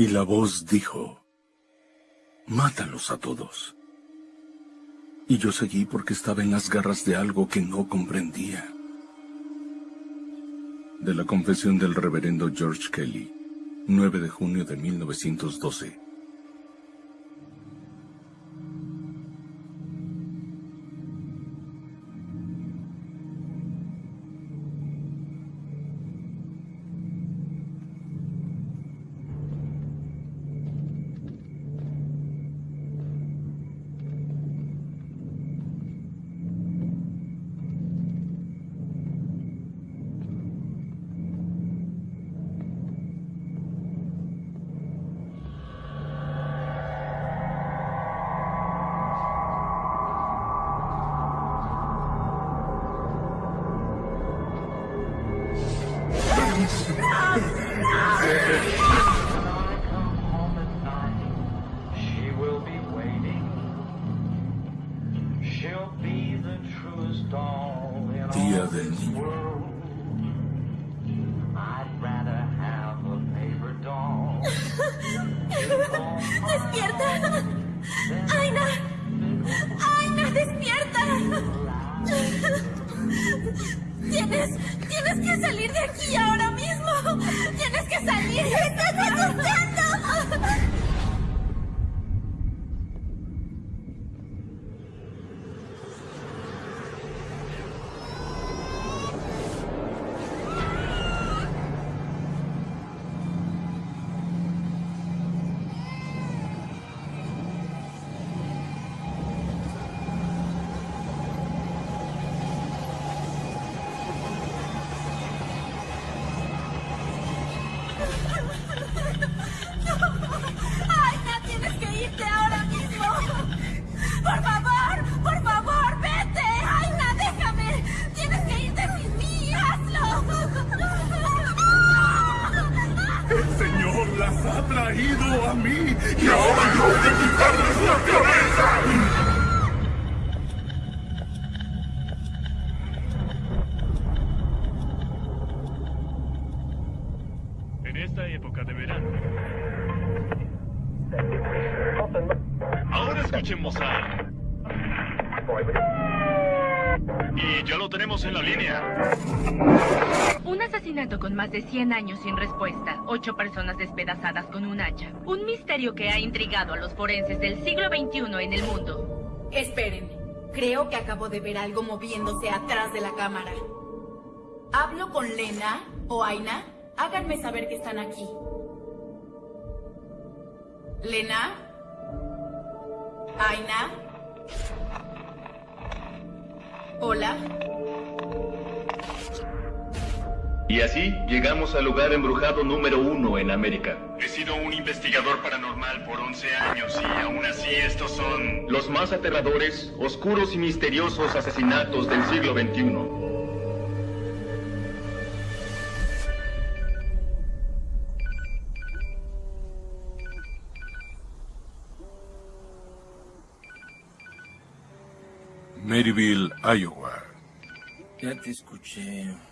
Y la voz dijo, Mátalos a todos. Y yo seguí porque estaba en las garras de algo que no comprendía. De la confesión del reverendo George Kelly, 9 de junio de 1912. De 100 años sin respuesta. Ocho personas despedazadas con un hacha. Un misterio que ha intrigado a los forenses del siglo XXI en el mundo. Esperen. Creo que acabo de ver algo moviéndose atrás de la cámara. ¿Hablo con Lena o Aina? Háganme saber que están aquí. ¿Lena? ¿Aina? ¿Hola? Y así llegamos al lugar embrujado número uno en América. He sido un investigador paranormal por 11 años y aún así estos son... Los más aterradores, oscuros y misteriosos asesinatos del siglo XXI. Maryville, Iowa. Ya te escuché.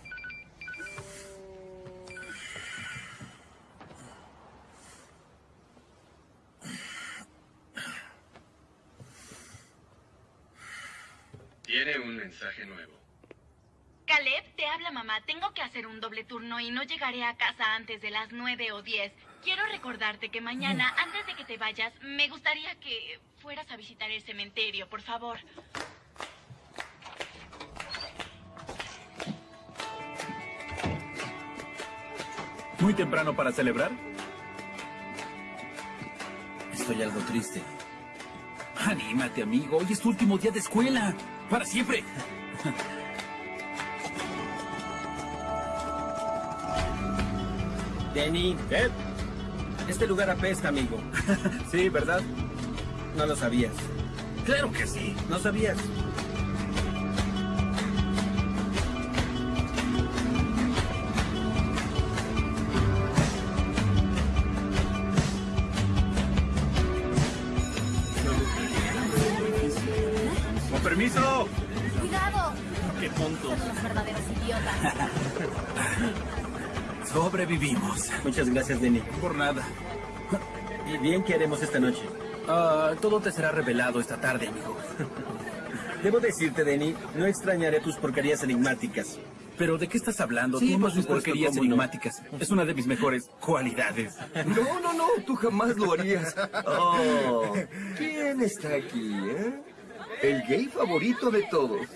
Tiene un mensaje nuevo. Caleb, te habla mamá. Tengo que hacer un doble turno y no llegaré a casa antes de las 9 o 10. Quiero recordarte que mañana, antes de que te vayas, me gustaría que fueras a visitar el cementerio, por favor. ¿Muy temprano para celebrar? Estoy algo triste. Anímate, amigo. Hoy es tu último día de escuela. Para siempre. Denny, ¿Qué? este lugar apesta, amigo. Sí, ¿verdad? No lo sabías. Claro que sí. No sabías. Sobrevivimos. Muchas gracias, Denny. Por nada. ¿Y bien qué haremos esta noche? Ah, todo te será revelado esta tarde, amigo. Debo decirte, Denny, no extrañaré tus porquerías enigmáticas. ¿Pero de qué estás hablando? Sí, Tú porquerías enigmáticas. Es una de mis mejores cualidades. No, no, no, tú jamás lo harías. Oh, ¿quién está aquí, eh? El gay favorito de todos.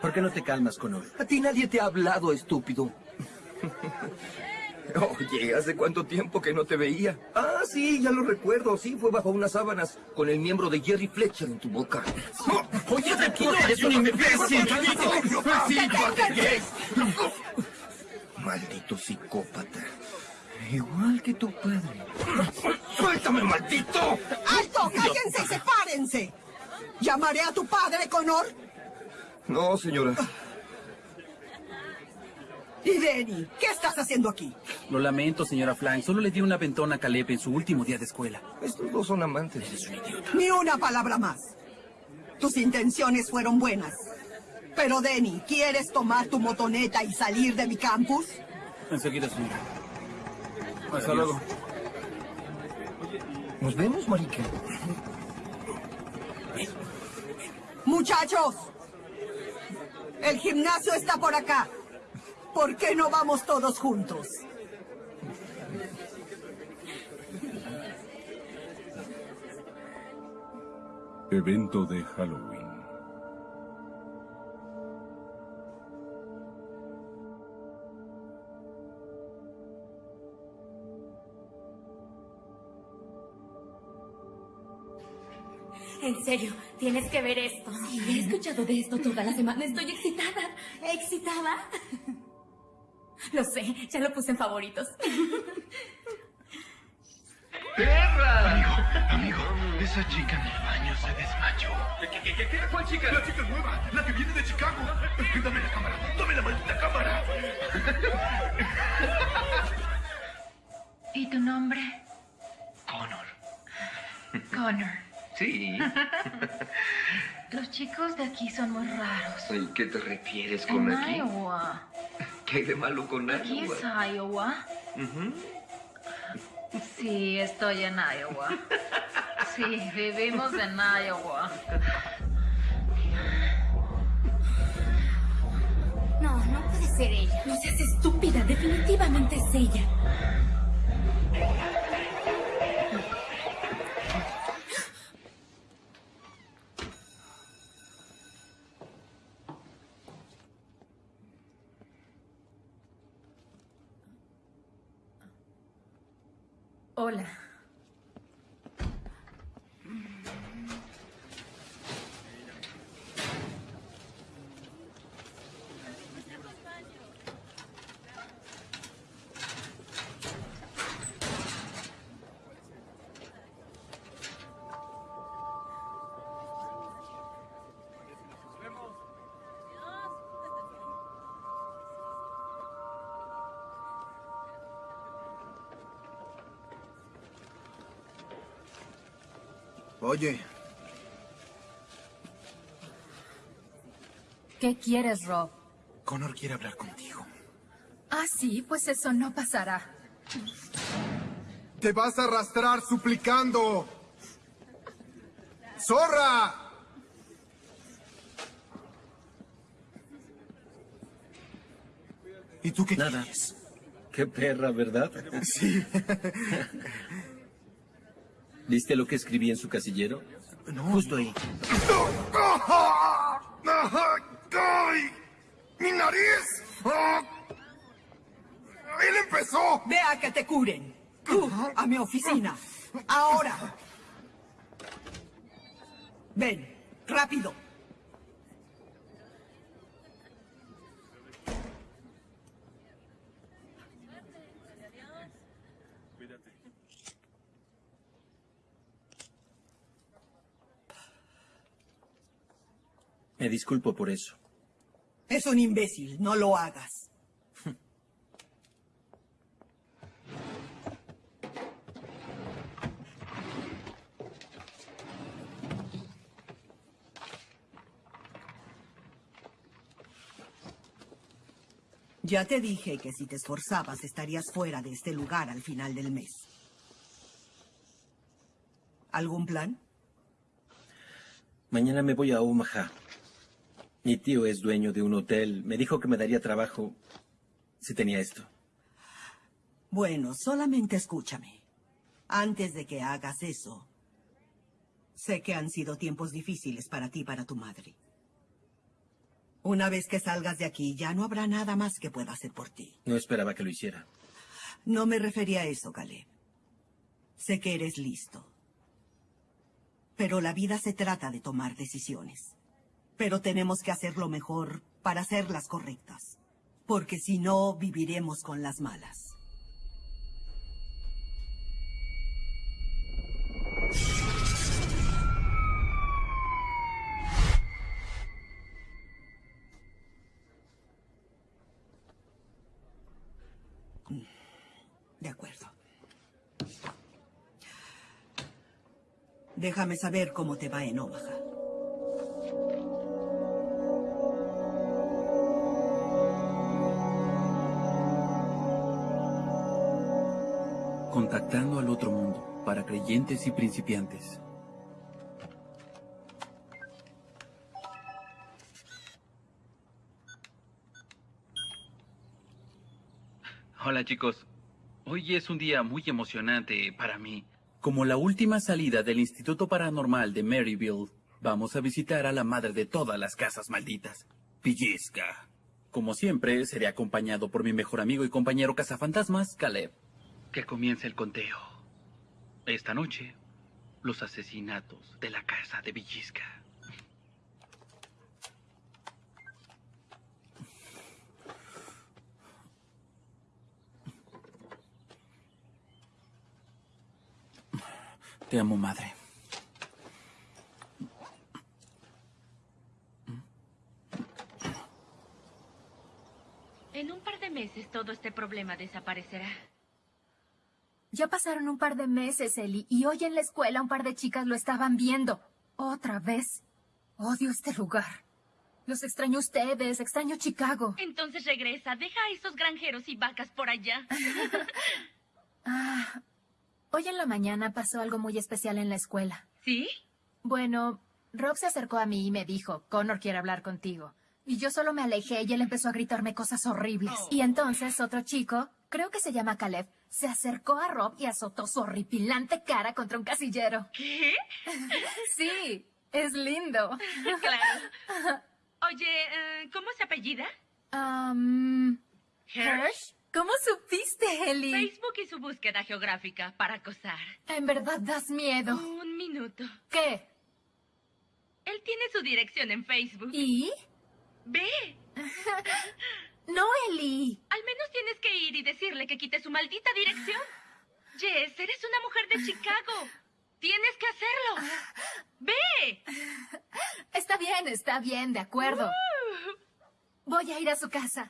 ¿Por qué no te calmas, Connor? A ti nadie te ha hablado, estúpido. Oye, ¿hace cuánto tiempo que no te veía? Ah, sí, ya lo recuerdo. Sí, fue bajo unas sábanas con el miembro de Jerry Fletcher en tu boca. Oye, tranquilo, eres un imbécil. Maldito psicópata. Igual que tu padre. ¡Suéltame, maldito! ¡Alto! ¡Cállense y sepárense! ¿Llamaré a tu padre, Connor? No, señora. Y Denny, ¿qué estás haciendo aquí? Lo lamento, señora Flank. Solo le di una ventona a Caleb en su último día de escuela. Estos dos son amantes. Ni una palabra más. Tus intenciones fueron buenas. Pero, Denny, ¿quieres tomar tu motoneta y salir de mi campus? Enseguida, señora. Hasta luego. ¿Nos vemos, marica? Muchachos, el gimnasio está por acá. ¿Por qué no vamos todos juntos? Evento de Halloween. En serio, tienes que ver esto. Sí, he escuchado de esto toda la semana. Estoy excitada. ¿Excitada? Lo sé, ya lo puse en favoritos. Amigo, esa chica en el baño se desmayó. ¿Qué, qué, qué, qué? ¿Cuál chica? La chica nueva, la que viene de Chicago. Dame la cámara, dame la maldita cámara. ¿Y tu nombre? Connor. Connor. Sí. Los chicos de aquí son muy raros. ¿Y qué te refieres con En aquí? Iowa. ¿Qué hay de malo con Aquí es Iowa? Iowa. Sí, estoy en Iowa. Sí, vivimos en Iowa. No, no puede ser ella. No seas estúpida, definitivamente es ella. Hola. Oye, ¿Qué quieres, Rob? Connor quiere hablar contigo. Ah, sí, pues eso no pasará. Te vas a arrastrar suplicando. ¡Zorra! ¿Y tú qué Nada. quieres? Qué perra, ¿verdad? Sí. ¿Viste lo que escribí en su casillero? Justo ahí. ¡Ay! ¡Mi nariz! ¡Ah! ¡Él empezó! Ve a que te curen. Tú, a mi oficina. Ahora. Ven, rápido. Me disculpo por eso. Es un imbécil, no lo hagas. Ya te dije que si te esforzabas estarías fuera de este lugar al final del mes. ¿Algún plan? Mañana me voy a Omaha. Mi tío es dueño de un hotel. Me dijo que me daría trabajo si tenía esto. Bueno, solamente escúchame. Antes de que hagas eso, sé que han sido tiempos difíciles para ti y para tu madre. Una vez que salgas de aquí, ya no habrá nada más que pueda hacer por ti. No esperaba que lo hiciera. No me refería a eso, Caleb. Sé que eres listo. Pero la vida se trata de tomar decisiones. Pero tenemos que hacer lo mejor para hacerlas correctas. Porque si no, viviremos con las malas. De acuerdo. Déjame saber cómo te va en Omaha. Contactando al otro mundo para creyentes y principiantes. Hola chicos, hoy es un día muy emocionante para mí. Como la última salida del Instituto Paranormal de Maryville, vamos a visitar a la madre de todas las casas malditas, Pellizca. Como siempre, seré acompañado por mi mejor amigo y compañero cazafantasmas, Caleb. Que comience el conteo. Esta noche, los asesinatos de la casa de Villisca. Te amo, madre. En un par de meses todo este problema desaparecerá. Ya pasaron un par de meses, Ellie, y hoy en la escuela un par de chicas lo estaban viendo. Otra vez. Odio este lugar. Los extraño a ustedes, extraño Chicago. Entonces regresa, deja a esos granjeros y vacas por allá. Ah, hoy en la mañana pasó algo muy especial en la escuela. ¿Sí? Bueno, Rob se acercó a mí y me dijo, Connor quiere hablar contigo. Y yo solo me alejé y él empezó a gritarme cosas horribles. Y entonces otro chico, creo que se llama Caleb, se acercó a Rob y azotó su horripilante cara contra un casillero. ¿Qué? Sí, es lindo. claro. Oye, eh, ¿cómo se apellida? Um, Hirsch. ¿Cómo supiste, Ellie? Facebook y su búsqueda geográfica para acosar. En verdad das miedo. Un minuto. ¿Qué? Él tiene su dirección en Facebook. ¿Y? Ve. No, Ellie. Al menos tienes que ir y decirle que quite su maldita dirección. Jess, eres una mujer de Chicago. Tienes que hacerlo. Ve. Está bien, está bien, de acuerdo. Voy a ir a su casa.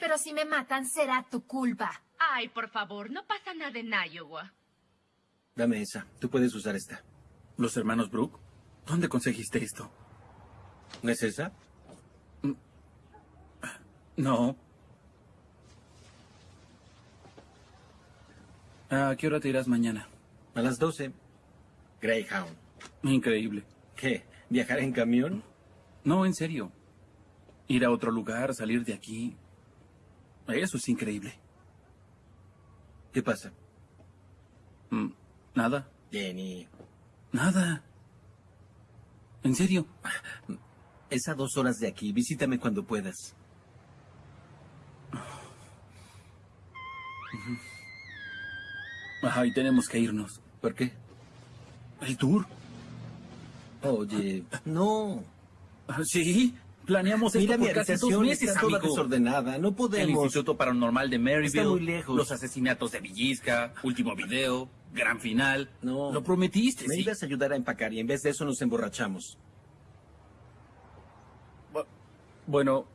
Pero si me matan, será tu culpa. Ay, por favor, no pasa nada en Iowa. Dame esa. Tú puedes usar esta. ¿Los hermanos Brooke? ¿Dónde conseguiste esto? ¿No es esa? No. ¿A qué hora te irás mañana? A las 12. Greyhound. Increíble. ¿Qué? ¿Viajar en camión? No, en serio. Ir a otro lugar, salir de aquí. Eso es increíble. ¿Qué pasa? Mm, Nada. Jenny. Nada. ¿En serio? Es a dos horas de aquí. Visítame cuando puedas. Ay, tenemos que irnos. ¿Por qué? ¿El tour? Oye, no. ¿Sí? Planeamos esto Mira mi por casi dos meses, está toda amigo. desordenada. No El podemos. Instituto Paranormal de Maryville. Está muy lejos. Los asesinatos de Villisca. Último video. Gran final. No. Lo prometiste, Me sí. ibas a ayudar a empacar y en vez de eso nos emborrachamos. Bueno,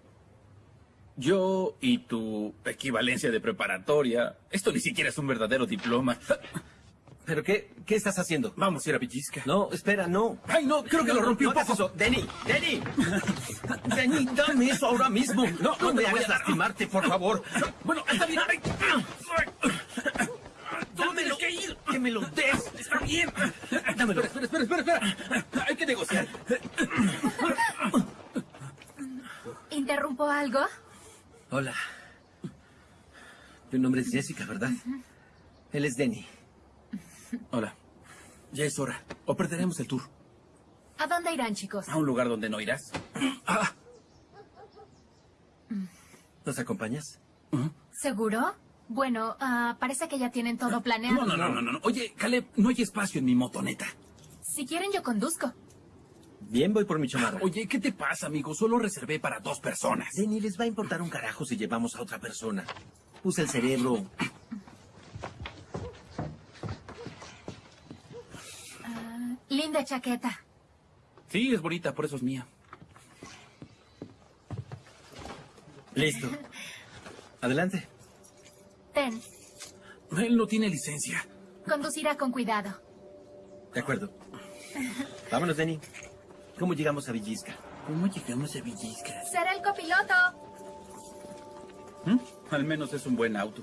yo y tu equivalencia de preparatoria. Esto ni siquiera es un verdadero diploma. ¿Pero qué, qué estás haciendo? Vamos a ir a Villisca. No, espera, no. Ay, no, creo que lo rompí un poco. Denny, Denny. Denny, dame eso ahora mismo. No, no me hagas lastimarte, por favor. Bueno, está bien. Ay, Dámelo. que ir. Que me lo des. Está bien. Dámelo. Espera, espera, espera, espera. Hay que negociar. ¿Interrumpo algo? Hola. Tu nombre es Jessica, ¿verdad? Él es Denny. Hola. Ya es hora. O perderemos el tour. ¿A dónde irán, chicos? ¿A un lugar donde no irás? Ah, ¿Nos acompañas? ¿Seguro? Bueno, ah, parece que ya tienen todo planeado. no, no, no, no, no. Oye, Caleb, no hay espacio en mi motoneta. Si quieren, yo conduzco. Bien, voy por mi chamarra. Oye, ¿qué te pasa, amigo? Solo reservé para dos personas. Denny, les va a importar un carajo si llevamos a otra persona. Usa el cerebro. Ah, linda chaqueta. Sí, es bonita, por eso es mía. Listo. Adelante. Ten, Él no tiene licencia. conducirá con cuidado. De acuerdo. Vámonos, Denny. ¿Cómo llegamos a Villisca? ¿Cómo llegamos a Villisca? Será el copiloto. ¿Mm? Al menos es un buen auto.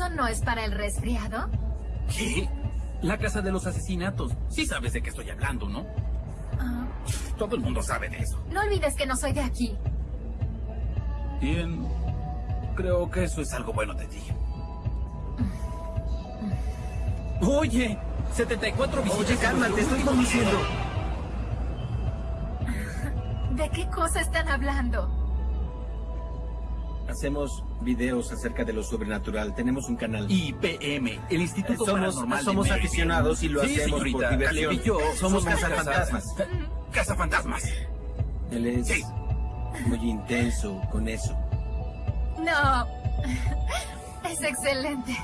¿Eso no es para el resfriado? ¿Qué? La casa de los asesinatos. Sí sabes de qué estoy hablando, ¿no? Ah, Todo el mundo sabe de eso. no olvides que no soy de aquí. Bien. Creo que eso es algo bueno de ti. Oye, 74 visitas. Oye, calma, te estoy conduciendo. ¿De qué cosa están hablando? Hacemos videos acerca de lo sobrenatural. Tenemos un canal. IPM, el Instituto somos, Paranormal somos aficionados y lo Sí, hacemos señorita, por diversión. Y yo somos casa- cazafantasmas. Cazafantasmas. Él es Sí. muy intenso con eso. No. Es excelente.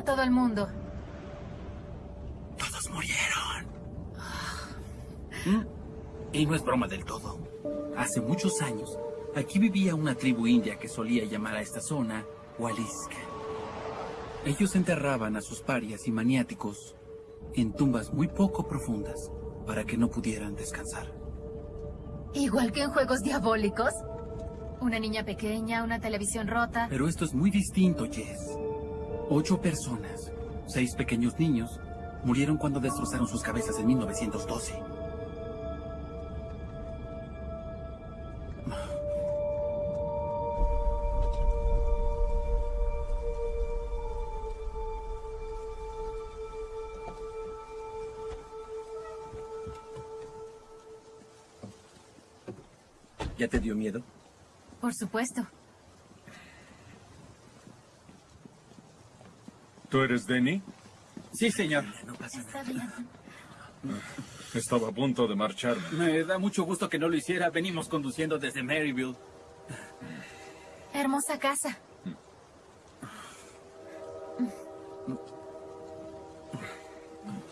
¿Dónde está todo el mundo? Todos murieron. ¿Mm? Y no es broma del todo. Hace muchos años, aquí vivía una tribu india que solía llamar a esta zona Waliska. Ellos enterraban a sus parias y maniáticos en tumbas muy poco profundas para que no pudieran descansar. Igual que en juegos diabólicos. Una niña pequeña, una televisión rota. Pero esto es muy distinto, Jess. Ocho personas, seis pequeños niños, murieron cuando destrozaron sus cabezas en 1912. ¿Ya te dio miedo? Por supuesto. ¿Tú eres Denny? Sí, señor. Está bien. Estaba a punto de marcharme. Me da mucho gusto que no lo hiciera. Venimos conduciendo desde Maryville. Hermosa casa.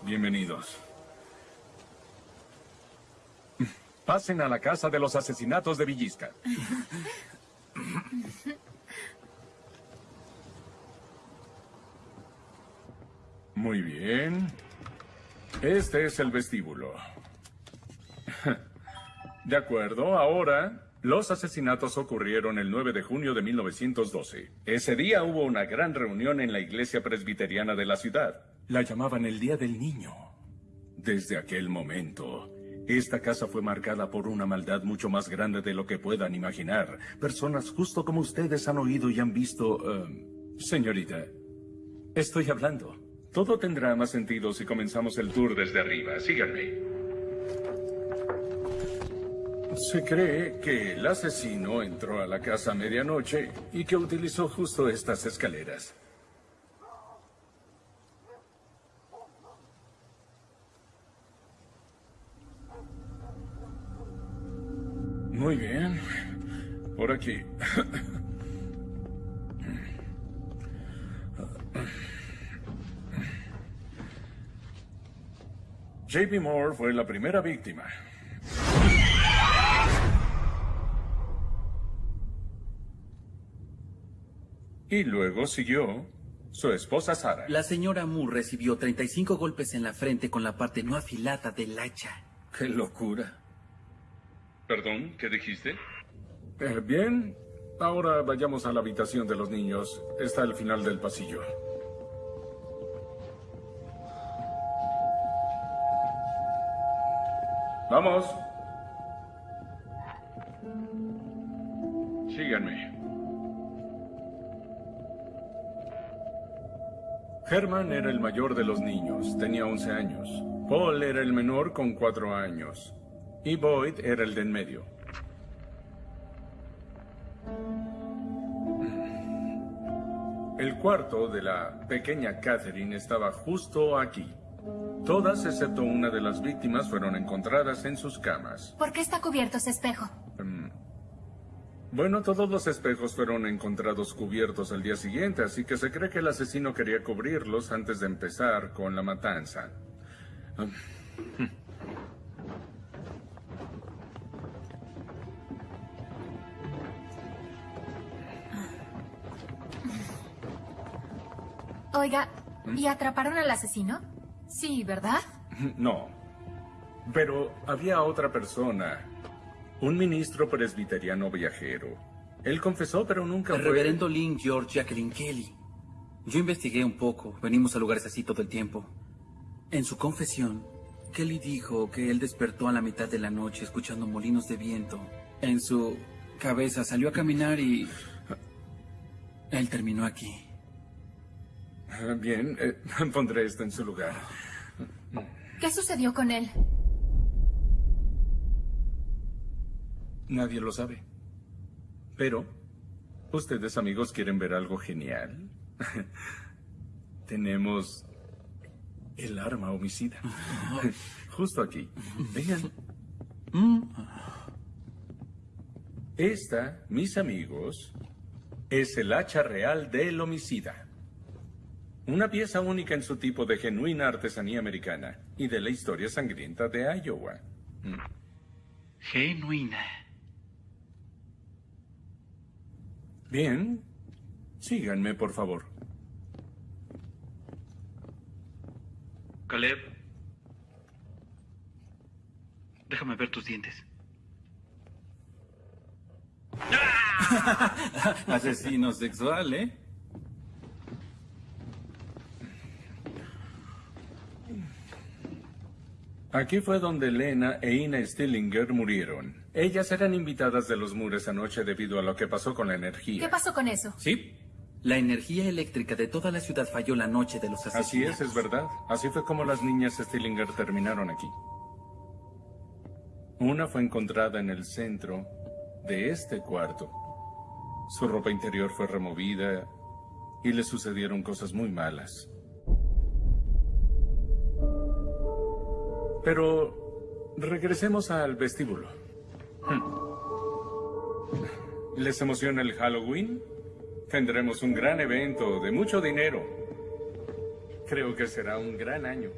Bienvenidos. Pasen a la casa de los asesinatos de Villisca. Muy bien. Este es el vestíbulo. De acuerdo, ahora los asesinatos ocurrieron el 9 de junio de 1912. Ese día hubo una gran reunión en la iglesia presbiteriana de la ciudad. La llamaban el Día del Niño. Desde aquel momento, esta casa fue marcada por una maldad mucho más grande de lo que puedan imaginar. Personas justo como ustedes han oído y han visto... eh, señorita, estoy hablando. Todo tendrá más sentido si comenzamos el tour desde arriba. Síganme. Se cree que el asesino entró a la casa a medianoche y que utilizó justo estas escaleras. Muy bien. Por aquí. JP Moore fue la primera víctima. Y luego siguió su esposa Sara. La señora Moore recibió 35 golpes en la frente con la parte no afilada del hacha. ¡Qué locura! Perdón, ¿qué dijiste? Eh, bien, ahora vayamos a la habitación de los niños. Está al final del pasillo. Vamos. Síganme. Herman era el mayor de los niños, tenía 11 años. Paul era el menor con 4 años. Y Boyd era el de en medio. El cuarto de la pequeña Catherine estaba justo aquí. Todas, excepto una de las víctimas, fueron encontradas en sus camas. ¿Por qué está cubierto ese espejo? Mm. Bueno, todos los espejos fueron encontrados cubiertos al día siguiente, así que se cree que el asesino quería cubrirlos antes de empezar con la matanza. Mm. Oiga, ¿y atraparon al asesino? Sí, ¿verdad? No. Pero había otra persona. Un ministro presbiteriano viajero. Él confesó, pero nunca El fue... reverendo Lynn George Jacqueline Kelly. Yo investigué un poco. Venimos a lugares así todo el tiempo. En su confesión, Kelly dijo que él despertó a la mitad de la noche escuchando molinos de viento. En su cabeza salió a caminar y... Él terminó aquí. Ah, Bien, eh, pondré esto en su lugar. ¿Qué sucedió con él? Nadie lo sabe. Pero, ¿ustedes amigos quieren ver algo genial? Tenemos el arma homicida. Justo aquí. Vean. Esta, mis amigos, es el hacha real del homicida. Una pieza única en su tipo de genuina artesanía americana y de la historia sangrienta de Iowa. Mm. Genuina. Bien. Síganme, por favor. Caleb. Déjame ver tus dientes. Asesino sexual, ¿eh? Aquí fue donde Lena e Ina Stillinger murieron. Ellas eran invitadas de los Mures anoche debido a lo que pasó con la energía. ¿Qué pasó con eso? Sí. La energía eléctrica de toda la ciudad falló la noche de los Así asesinatos. es, es verdad. Así fue como las niñas Stillinger terminaron aquí. Una fue encontrada en el centro de este cuarto. Su ropa interior fue removida y le sucedieron cosas muy malas. Pero regresemos al vestíbulo. Hmm. ¿Les emociona el Halloween? Tendremos un gran evento de mucho dinero. Creo que será un gran año.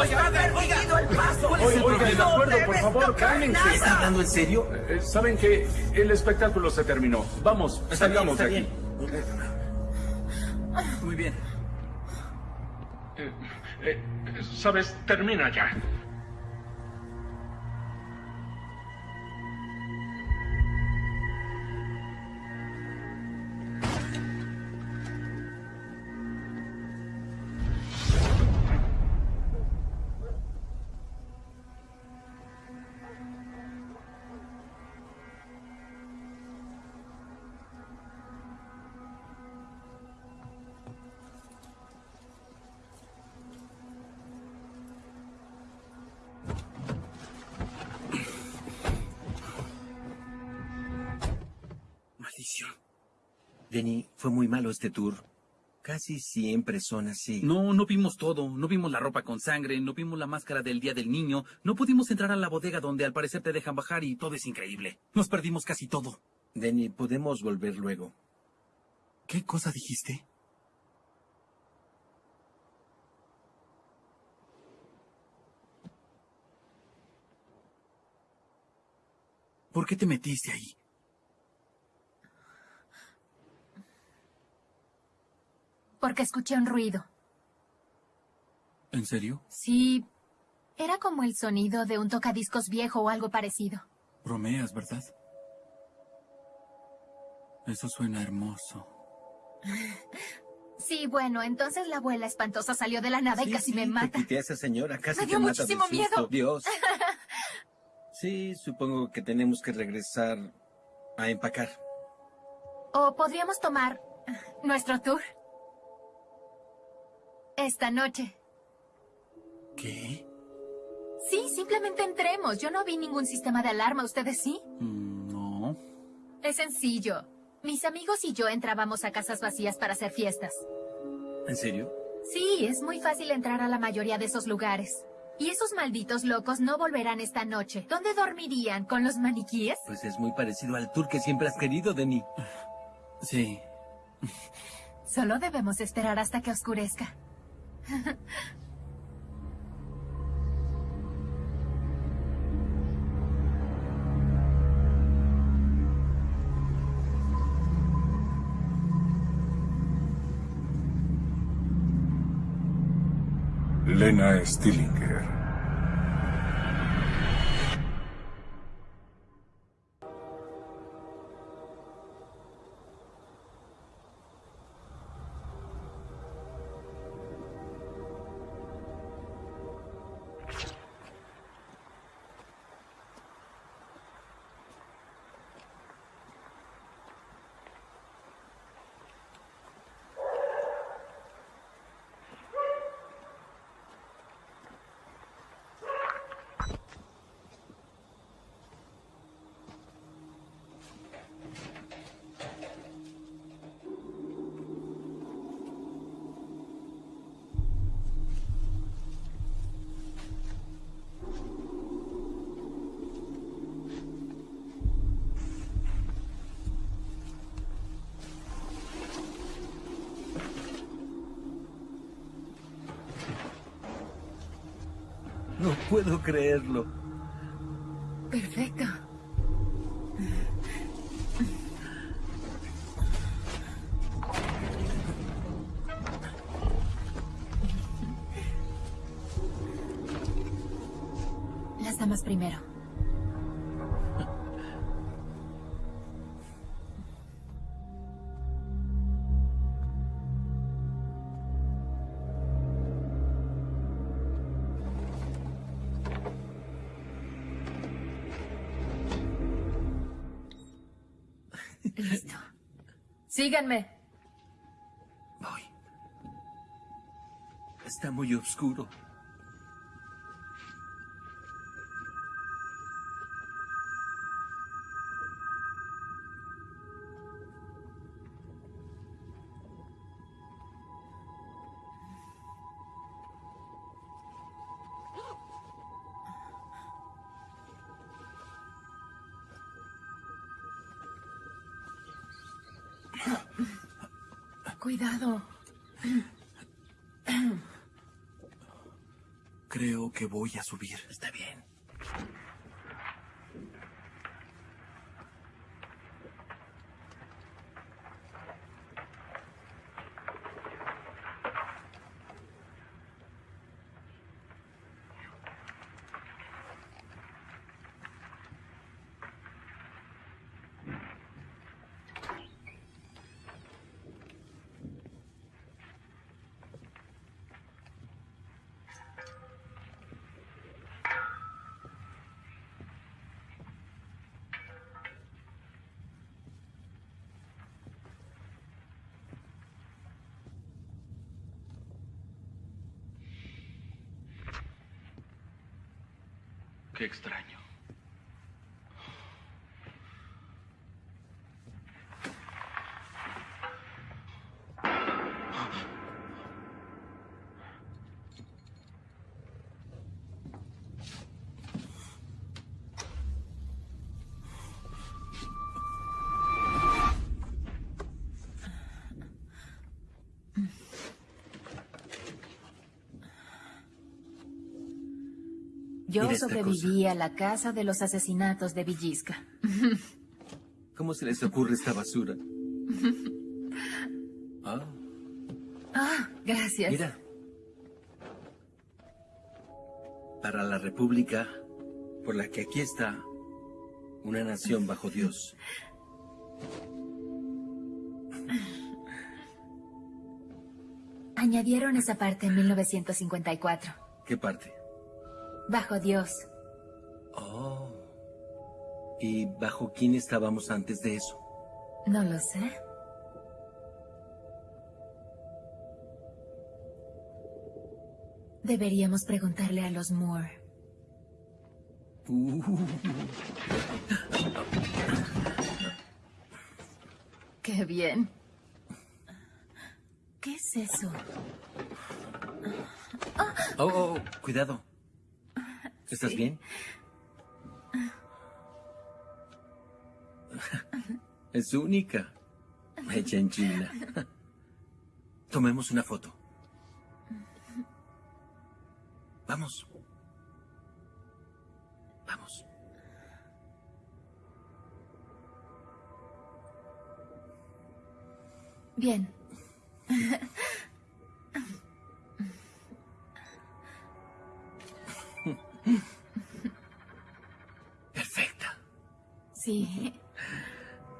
Oiga, está a ver, oiga. permitido el paso. Oiga, de acuerdo, por favor, cálmense. ¿Está hablando en serio? Eh, Saben que el espectáculo se terminó. Vamos, salgamos de aquí. Muy bien. Eh, eh, Sabes, termina ya. Denny, fue muy malo este tour. Casi siempre son así. No, no vimos todo. No vimos la ropa con sangre, no vimos la máscara del Día del Niño, no pudimos entrar a la bodega donde al parecer te dejan bajar y todo es increíble. Nos perdimos casi todo. Denny, podemos volver luego. ¿Qué cosa dijiste? ¿Por qué te metiste ahí? Porque escuché un ruido. ¿En serio? Sí, era como el sonido de un tocadiscos viejo o algo parecido. Bromeas, ¿verdad? Eso suena hermoso. Sí, bueno, entonces la abuela espantosa salió de la nada y casi sí, me Te mata. quité a esa señora, casi Me te dio mata de muchísimo susto. miedo. Dios. Sí, supongo que tenemos que regresar a empacar. O podríamos tomar nuestro tour. Esta noche. ¿Qué? Sí, simplemente entremos. Yo no vi ningún sistema de alarma. ¿Ustedes sí? Mm, No. Es sencillo. Mis amigos y yo entrábamos a casas vacías para hacer fiestas. ¿En serio? Sí, es muy fácil entrar a la mayoría de esos lugares. Y esos malditos locos no volverán esta noche. ¿Dónde dormirían? ¿Con los maniquíes? Pues es muy parecido al tour que siempre has querido, Denny. Sí. Solo debemos esperar hasta que oscurezca. Lena Stillinger. No puedo creerlo. Perfecto. Las damas primero. Síganme. Voy. Está muy oscuro. Cuidado. Creo que voy a subir. Está bien. Qué extraño. Yo sobreviví a la casa de los asesinatos de Villisca. ¿Cómo se les ocurre esta basura? Ah, Ah, gracias. mira. Para la república por la que aquí está, una nación bajo Dios. Añadieron esa parte en 1954. ¿Qué parte? Bajo Dios. Oh. ¿Y bajo quién estábamos antes de eso? No lo sé. Deberíamos preguntarle a los Moore. Uh. Qué bien. ¿Qué es eso? Oh, oh, oh, cuidado. ¿Estás Sí. bien? Es única. Hecha en China. Tomemos una foto. Vamos. Vamos. Bien. Sí.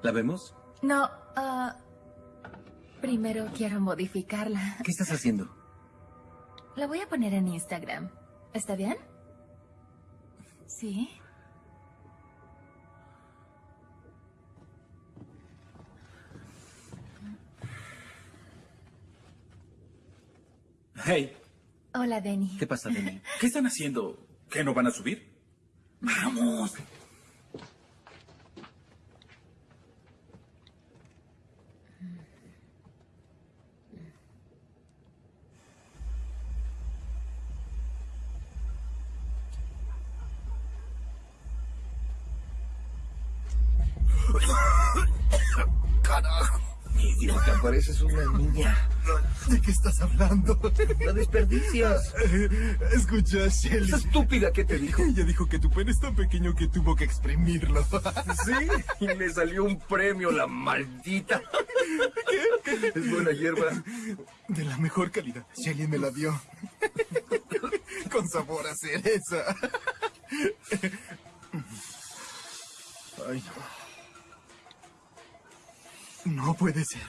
¿La vemos? No, ah, primero quiero modificarla. ¿Qué estás haciendo? La voy a poner en Instagram. ¿Está bien? Sí. Hey, Hola, Denny. ¿Qué pasa, Denny? ¿qué están haciendo? ¿Qué no van a subir? ¡Vamos! Pareces una niña. ¿De qué estás hablando? La desperdicias. Escucha, Shelly. Esa estúpida que te dijo. Ella dijo que tu pene es tan pequeño que tuvo que exprimirlo. Sí, y le salió un premio, la maldita. Es buena hierba. De la mejor calidad. Shelly me la dio. Con sabor a cereza. Ay, no. No puede ser.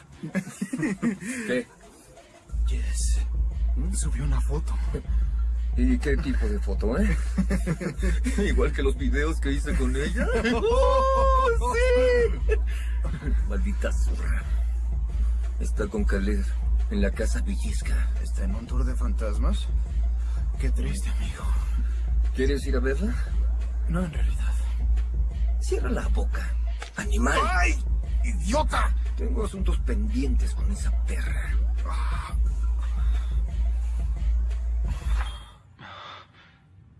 ¿Qué? Yes. Subió una foto. ¿Y qué tipo de foto, eh? Igual que los videos que hice con ella. ¡Oh, sí! Maldita zurra. Está con Caleb en la casa Villisca. ¿Está en un tour de fantasmas? Qué triste, amigo. ¿Quieres ir a verla? No, en realidad. Cierra la boca, animal. ¡Ay! ¡Idiota! Tengo asuntos pendientes con esa perra.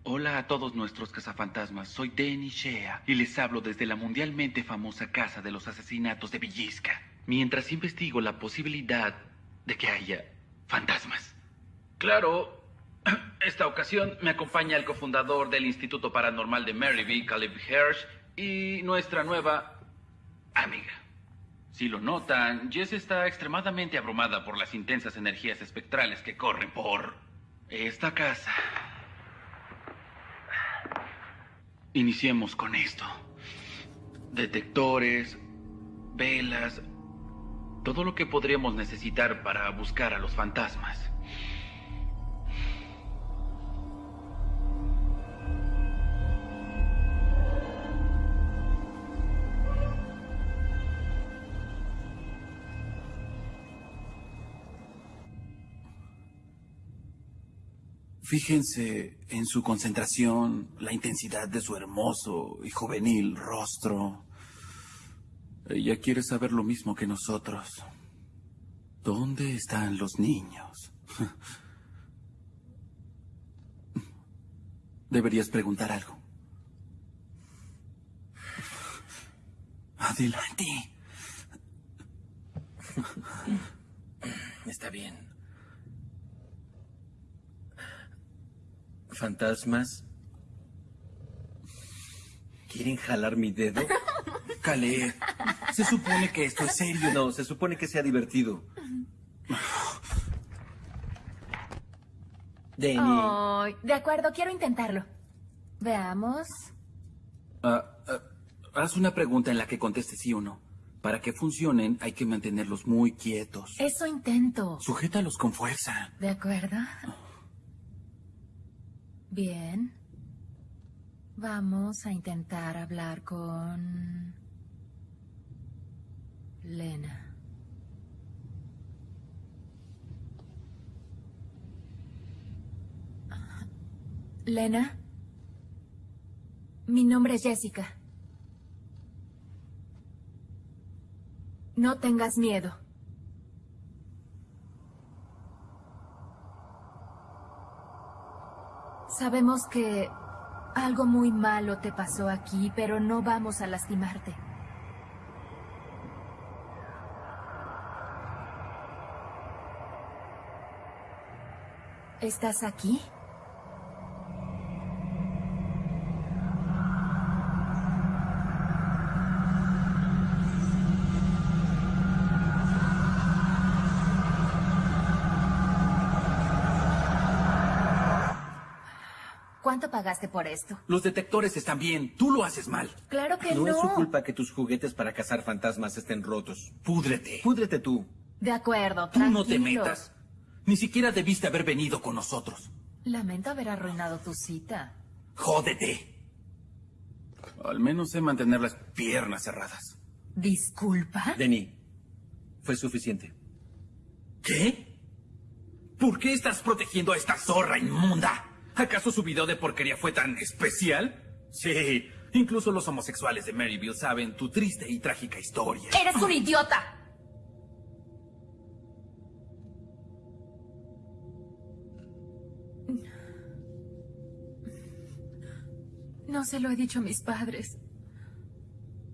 Hola a todos nuestros cazafantasmas, soy Danny Shea y les hablo desde la mundialmente famosa casa de los asesinatos de Villisca. Mientras investigo la posibilidad de que haya fantasmas. Claro, esta ocasión me acompaña el cofundador del Instituto Paranormal de Maryville, Caleb Hirsch, y nuestra nueva amiga. Si lo notan, Jess está extremadamente abrumada por las intensas energías espectrales que corren por esta casa. Iniciemos con esto. Detectores, velas, todo lo que podríamos necesitar para buscar a los fantasmas. Fíjense en su concentración, la intensidad de su hermoso y juvenil rostro. Ella quiere saber lo mismo que nosotros. ¿Dónde están los niños? Deberías preguntar algo. Adelante. Está bien. ¿Fantasmas? ¿Quieren jalar mi dedo? Caleb, se supone que esto es serio. No, se supone que sea divertido. Denny. De acuerdo, quiero intentarlo. Veamos. Ah, ah, haz una pregunta en la que conteste sí o no. Para que funcionen hay que mantenerlos muy quietos. Eso intento. Sujétalos con fuerza. ¿De acuerdo? Bien. Vamos a intentar hablar con... Lena. Lena. Mi nombre es Jessica. No tengas miedo. Sabemos que algo muy malo te pasó aquí, pero no vamos a lastimarte. ¿Estás aquí? ¿Cuánto pagaste por esto? Los detectores están bien. Tú lo haces mal. Claro que no. No es su culpa que tus juguetes para cazar fantasmas estén rotos. Púdrete. Púdrete tú. De acuerdo, Tú no te metas. Ni siquiera debiste haber venido con nosotros. Lamento haber arruinado tu cita. Jódete. Al menos sé mantener las piernas cerradas. ¿Disculpa? Denny, fue suficiente. ¿Qué? ¿Por qué estás protegiendo a esta zorra inmunda? ¿Acaso su video de porquería fue tan especial? Sí, incluso los homosexuales de Maryville saben tu triste y trágica historia. ¡Eres un idiota! No se lo he dicho a mis padres.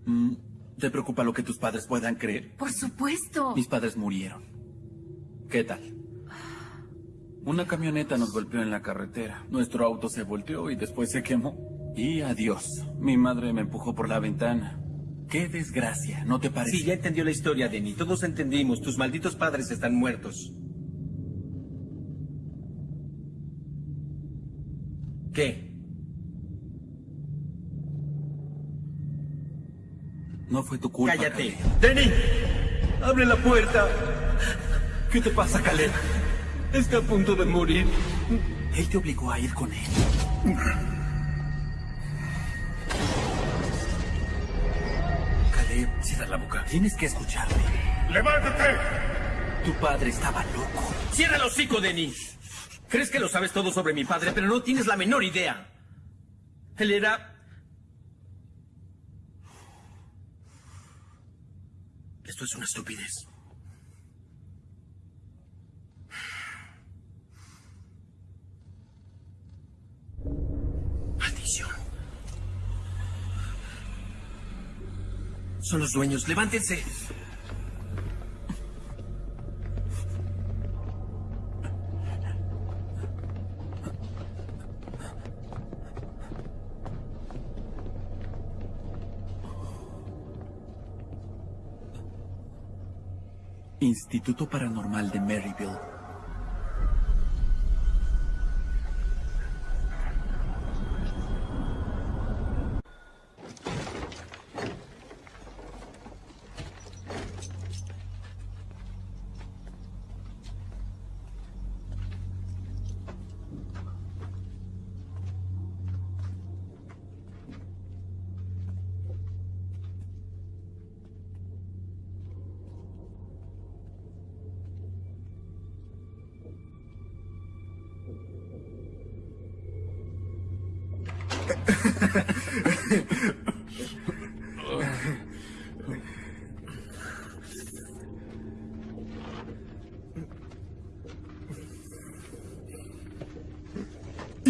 Mm, ¿Te preocupa lo que tus padres puedan creer? Por supuesto. Mis padres murieron. ¿Qué tal? Una camioneta nos golpeó en la carretera. Nuestro auto se volteó y después se quemó. Y adiós. Mi madre me empujó por la ventana. Qué desgracia, ¿no te parece? Sí, ya entendió la historia, Denny. Todos entendimos. Tus malditos padres están muertos. ¿Qué? No fue tu culpa. Cállate. Caleb. ¡Denny! ¡Abre la puerta! ¿Qué te pasa, Caleb? Está a punto de morir. Él te obligó a ir con él. Caleb, cierra la boca. Tienes que escucharme. ¡Levántate! Tu padre estaba loco. ¡Cierra el hocico, Denny! Crees que lo sabes todo sobre mi padre, pero no tienes la menor idea. Él era... Esto es una estupidez. Son los dueños. Levántense. Instituto Paranormal de Maryville.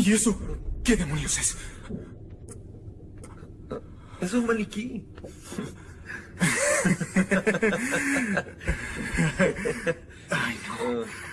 ¿Y eso? ¿Qué demonios es? Es un maniquí.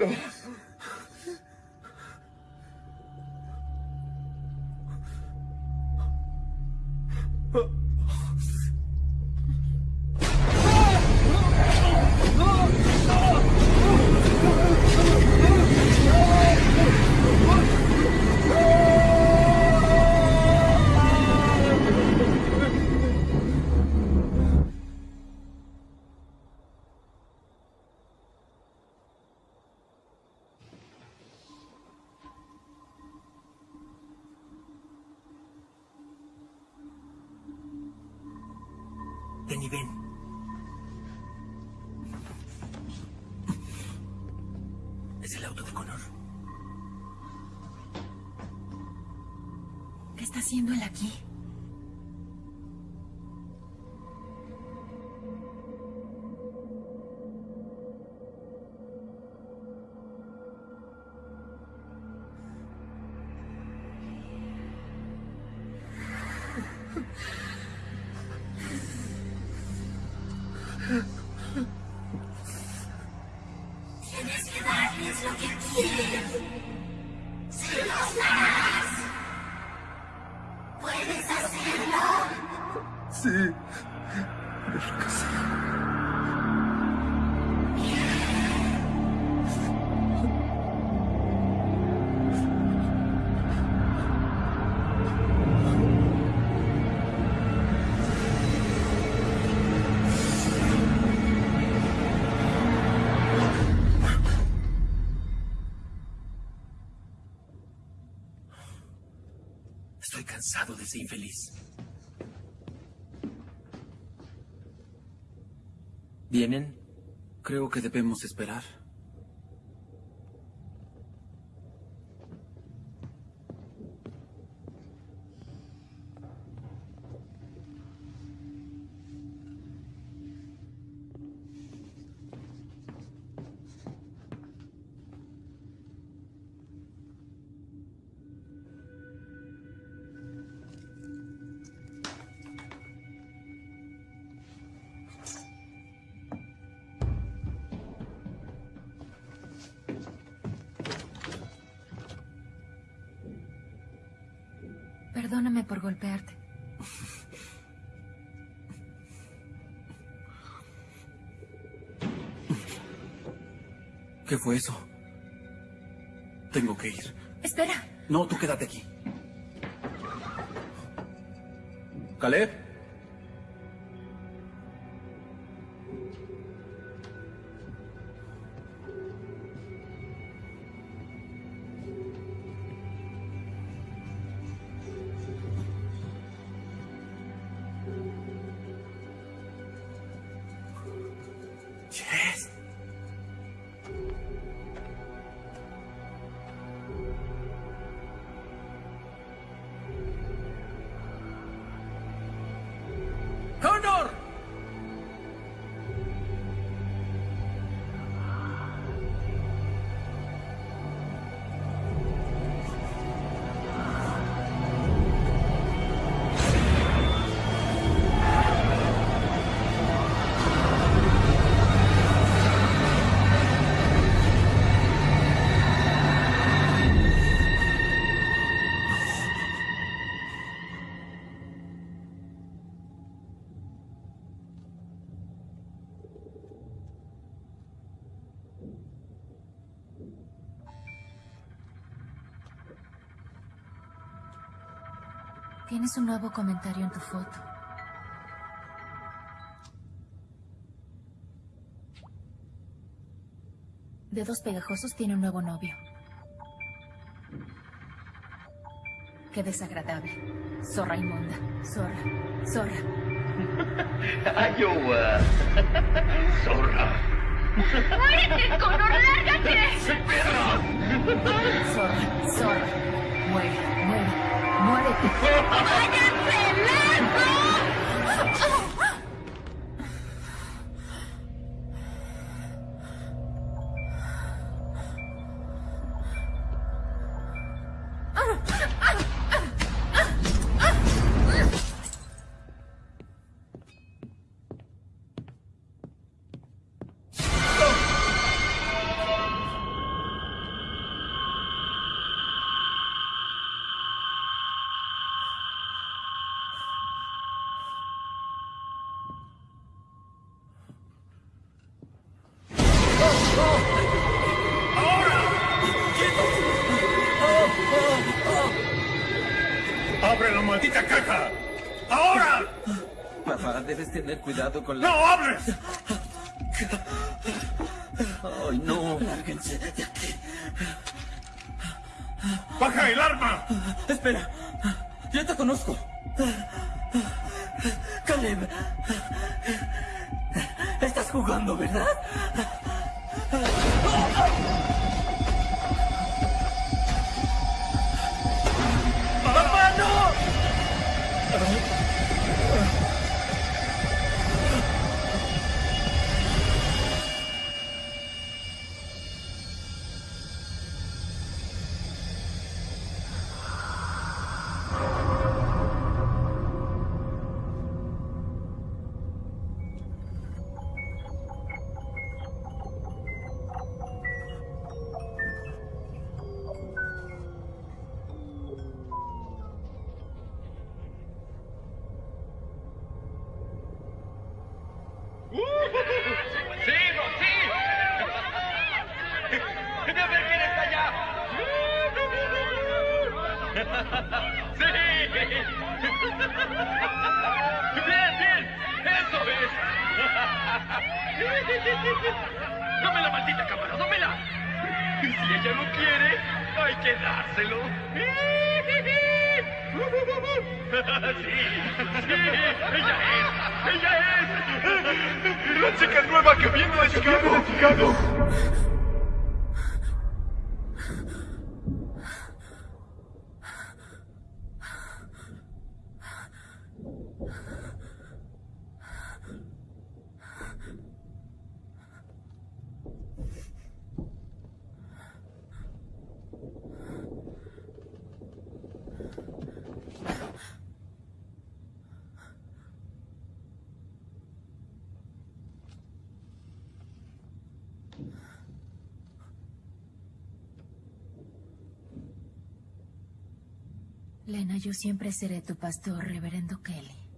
Let's go. infeliz. ¿Vienen? Creo que debemos esperar. Perdóname por golpearte. ¿Qué fue eso? Tengo que ir. Espera. No, tú quédate aquí. Caleb. Tienes un nuevo comentario en tu foto. Dedos pegajosos tiene un nuevo novio. Qué desagradable. Zorra inmunda. Zorra. Zorra. Iowa. Zorra. ¡Muérete, Connor! ¡Lárgate! Zorra. Zorra. Muere. Muere. Muérete. tener cuidado con la... ¡No hables! ¡Ay, no! Lárguense de aquí. ¡Baja el arma! Espera. Lena, yo siempre seré tu pastor, reverendo Kelly.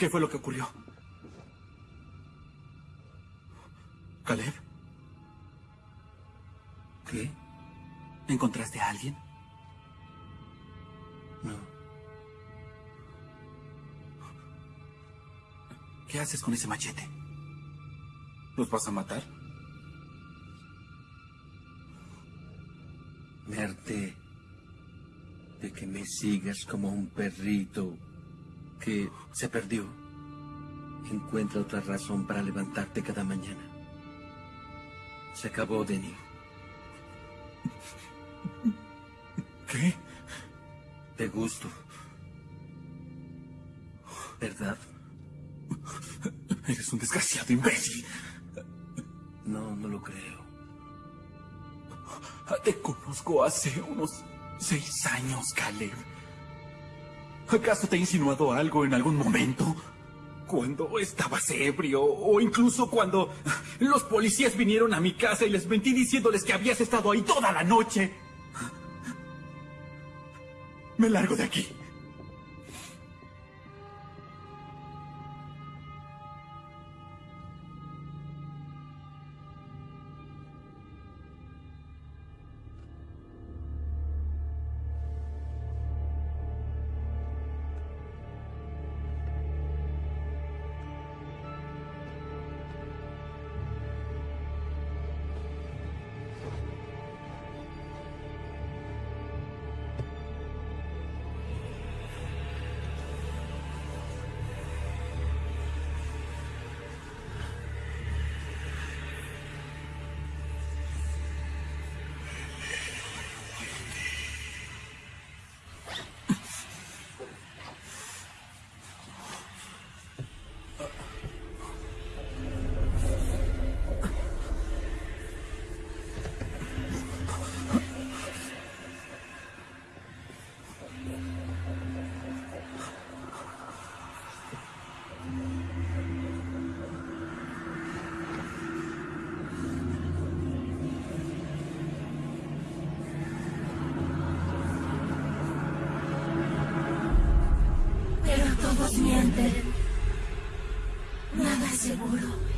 ¿Qué fue lo que ocurrió? ¿Caleb? ¿Qué? ¿Encontraste a alguien? No. ¿Qué haces con ese machete? ¿Los vas a matar? Me harté de que me sigas como un perrito que se perdió. Encuentra otra razón para levantarte cada mañana. Se acabó, Denny. ¿Qué? Te gusto. ¿Verdad? Eres un desgraciado imbécil. No, no lo creo. Te conozco hace unos seis años, Caleb. ¿Acaso te he insinuado algo en algún momento? Cuando estabas ebrio o incluso cuando los policías vinieron a mi casa y les mentí diciéndoles que habías estado ahí toda la noche. Me largo de aquí. Nada es seguro.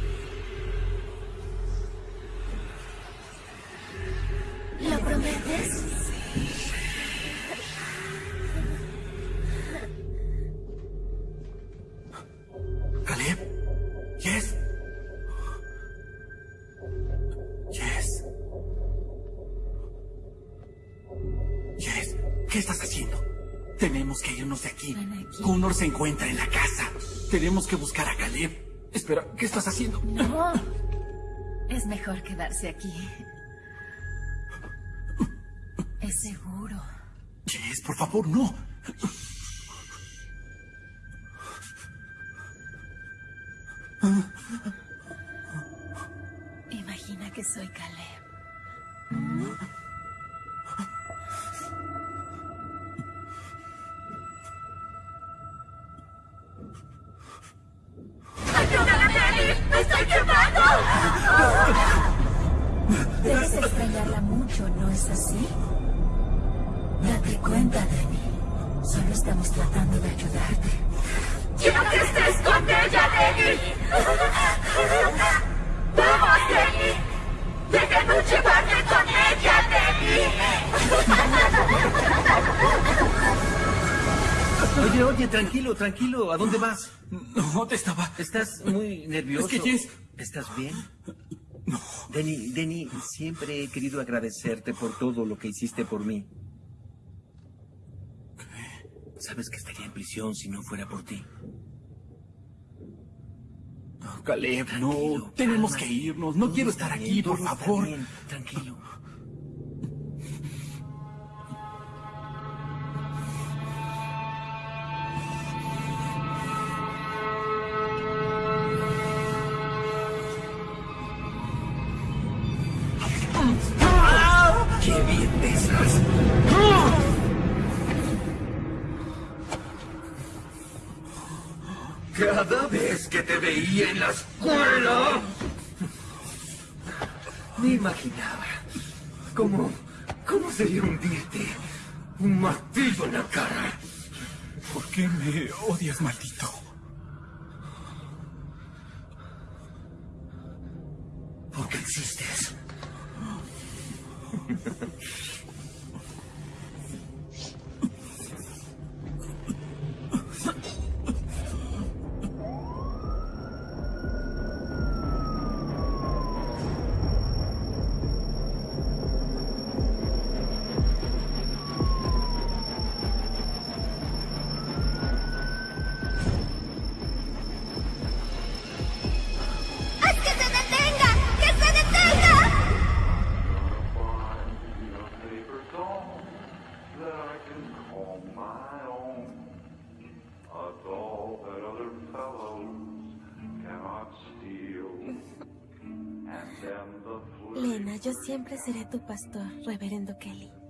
De aquí. Connor se encuentra en la casa. Tenemos que buscar a Caleb. Espera, ¿qué estás haciendo? No. Es mejor quedarse aquí. Es seguro. Yes, por favor, no. Imagina que soy Caleb. Es así? Date cuenta, Denny. Solo estamos tratando de ayudarte. ¡Quiero que estés con ella, Denny! ¡Vamos, Denny! ¡Déjanos llevarte con ella, Denny! Oye, oye, tranquilo, tranquilo. ¿A dónde vas? No, te estaba... Estás muy nervioso. Es que Jess... ¿Estás bien? No. Denny, Denny, siempre he querido agradecerte por todo lo que hiciste por mí. Sabes que estaría en prisión si no fuera por ti. No, Caleb, no. Tenemos que irnos. No quiero estar aquí, por favor. Tranquilo. Imaginaba cómo, cómo sería hundirte un martillo en la cara. ¿Por qué me odias, maldito? Porque existes. Siempre seré tu pastor, reverendo Kelly.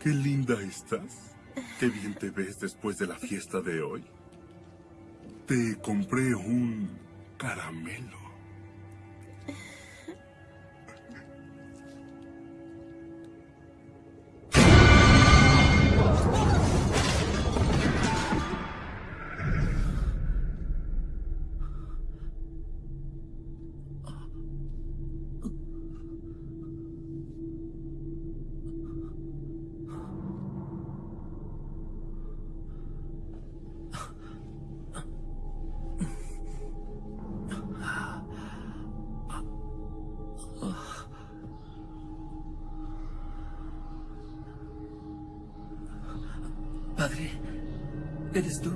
Qué linda estás. Qué bien te ves después de la fiesta de hoy. Te compré un caramelo. Padre, ¿eres tú?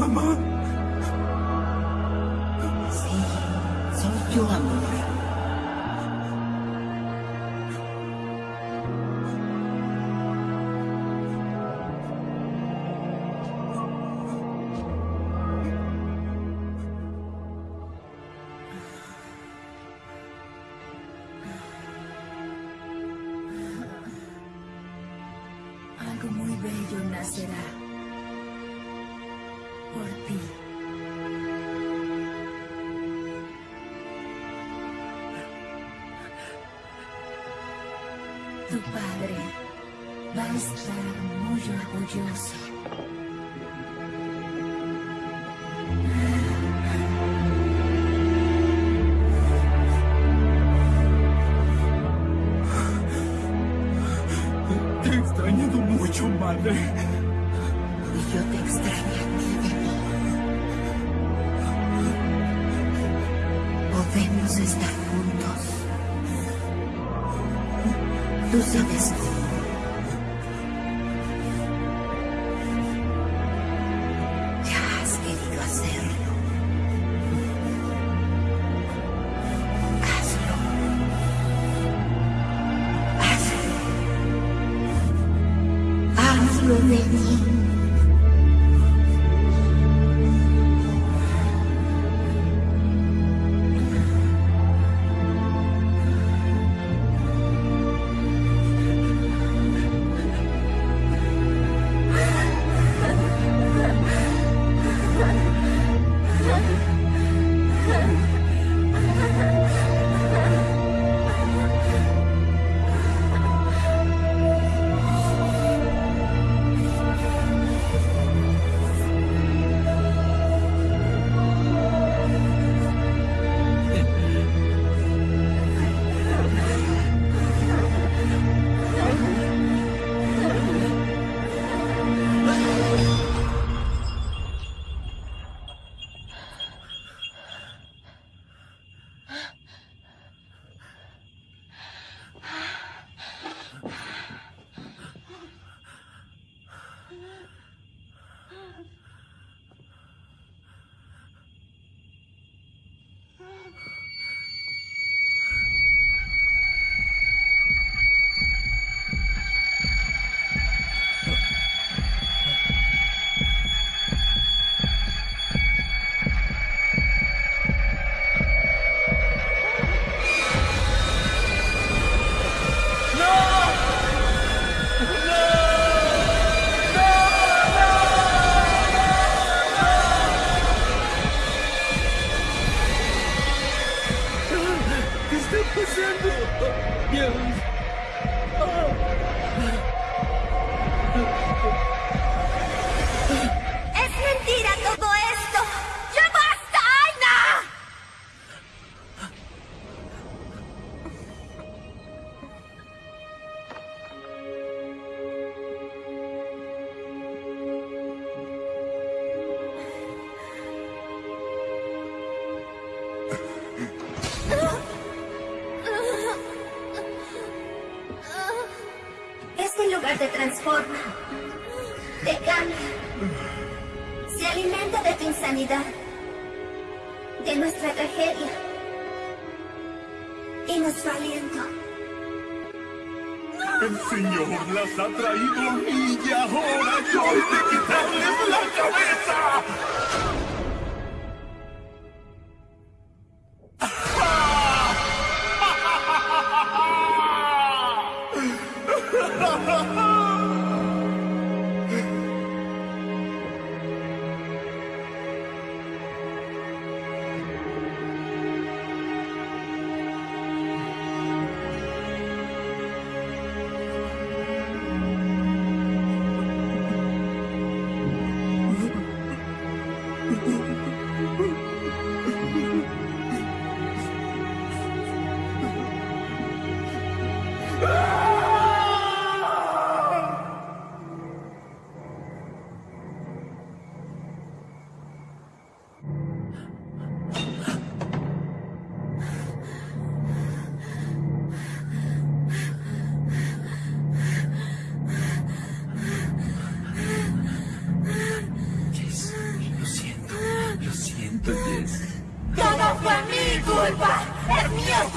Mama. Estranho, nojo, orgulhoso.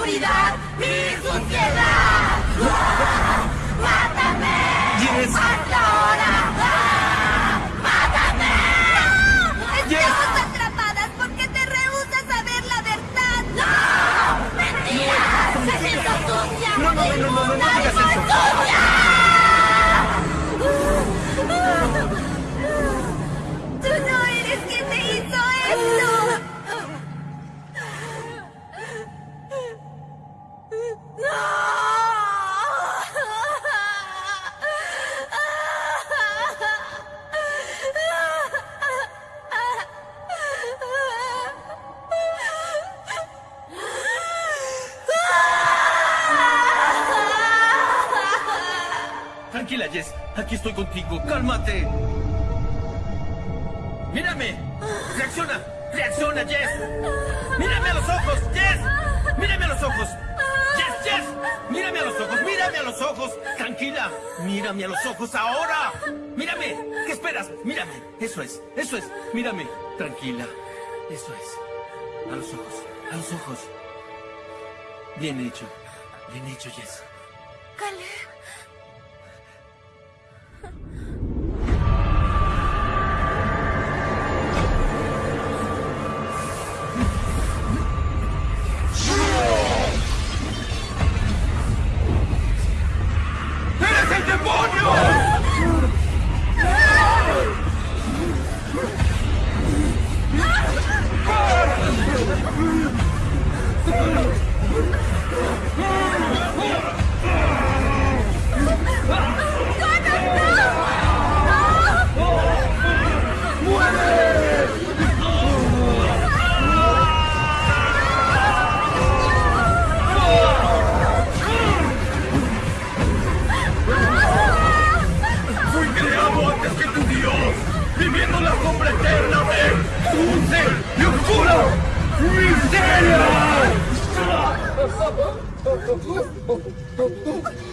oscuridad, mi suciedad. ¡Mátame! ¡Hasta ahora! Eso es. Mírame. Tranquila. Eso es. A los ojos. A los ojos. Bien hecho. Bien hecho, Jess. Caleb. ¡Tú, tú, tú, tú!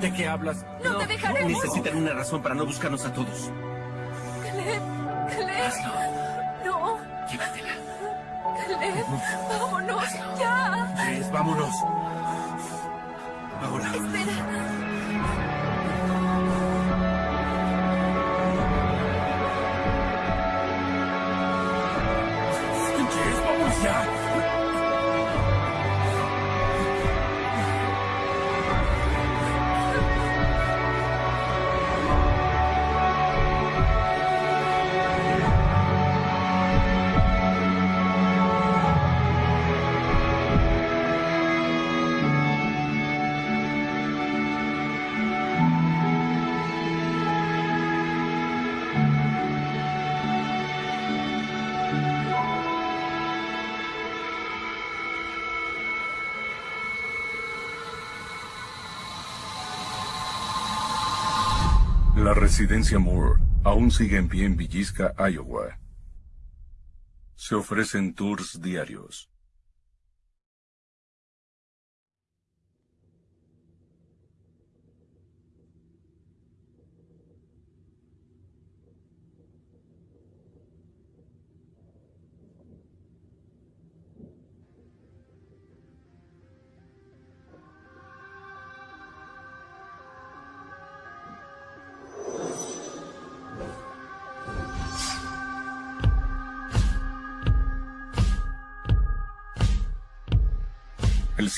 ¿De qué hablas? No te dejaremos. Necesitan una razón para no buscarnos a todos. Caleb, Caleb. No. Llévatela. Caleb, vámonos. Ya. Jess, vámonos. Ahora. Espera. Jess, La residencia Moore aún sigue en pie en Villisca, Iowa. Se ofrecen tours diarios.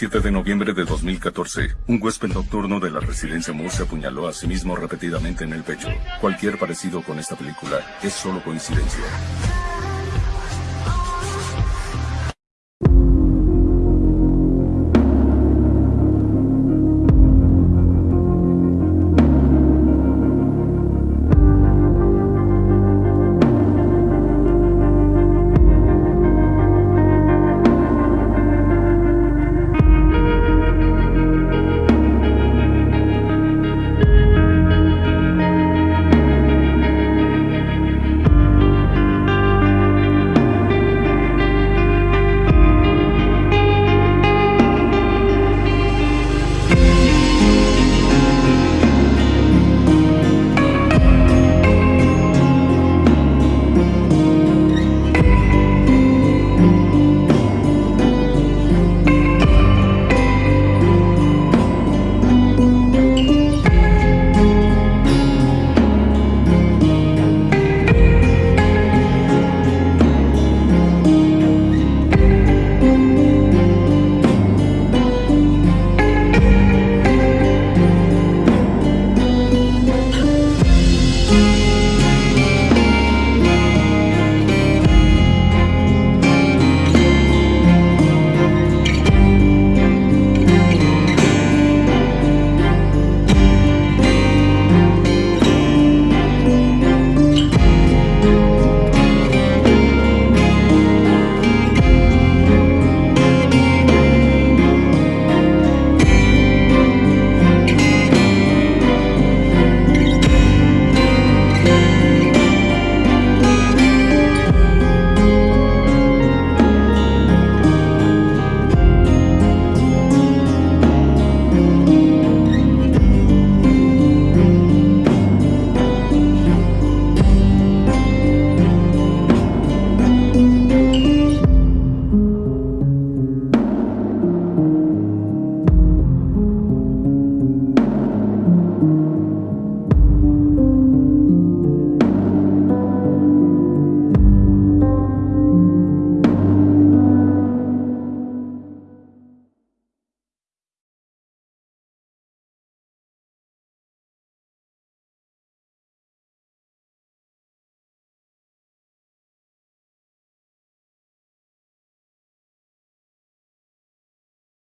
7 de noviembre de 2014, un huésped nocturno de la residencia Moore se apuñaló a sí mismo repetidamente en el pecho. Cualquier parecido con esta película es solo coincidencia.